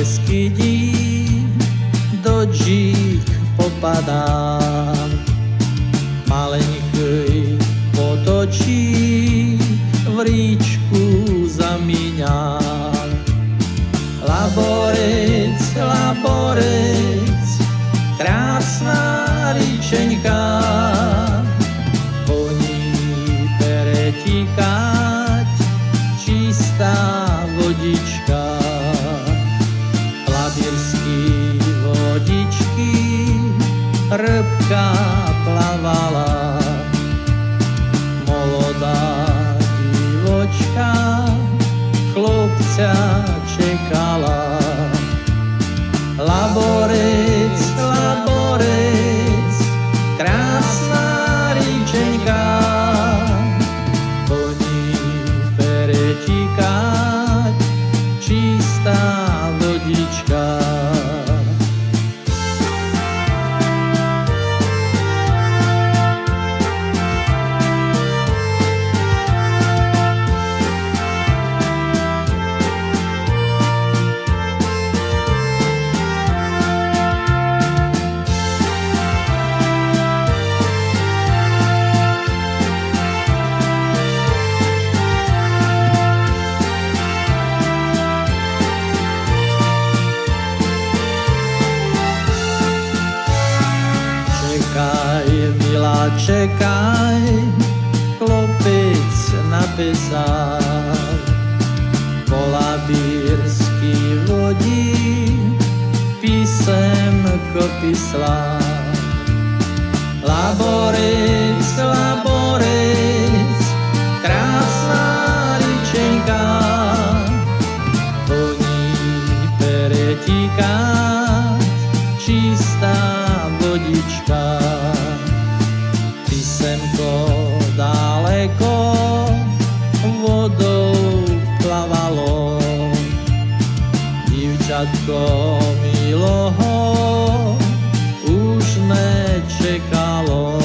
Labírsky dík do džík popadá. Maleňký potočí, v ríčku zamíňa. Laborec, laborec, krásna ríčeňka, po ní Labirský vodičky, rybka plavala, molodá divočka, chlopca čekala. Laborec, čekaj, chlopec napísal. Po labírsky vodí písemko písla. Laborec, laborec, krásna ričenka, po ní peretíka čistá vodička. Dievčatko miloho. Už nečekalo